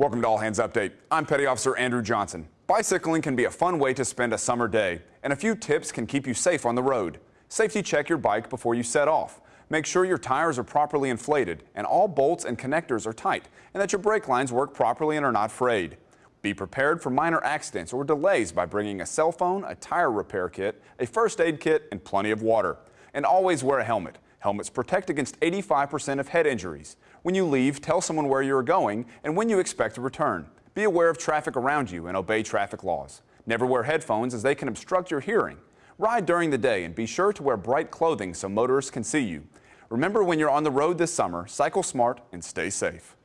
Welcome to All Hands Update. I'm Petty Officer Andrew Johnson. Bicycling can be a fun way to spend a summer day, and a few tips can keep you safe on the road. Safety check your bike before you set off. Make sure your tires are properly inflated and all bolts and connectors are tight, and that your brake lines work properly and are not frayed. Be prepared for minor accidents or delays by bringing a cell phone, a tire repair kit, a first aid kit, and plenty of water. And always wear a helmet. Helmets protect against 85% of head injuries. When you leave, tell someone where you are going and when you expect to return. Be aware of traffic around you and obey traffic laws. Never wear headphones as they can obstruct your hearing. Ride during the day and be sure to wear bright clothing so motorists can see you. Remember when you're on the road this summer, cycle smart and stay safe.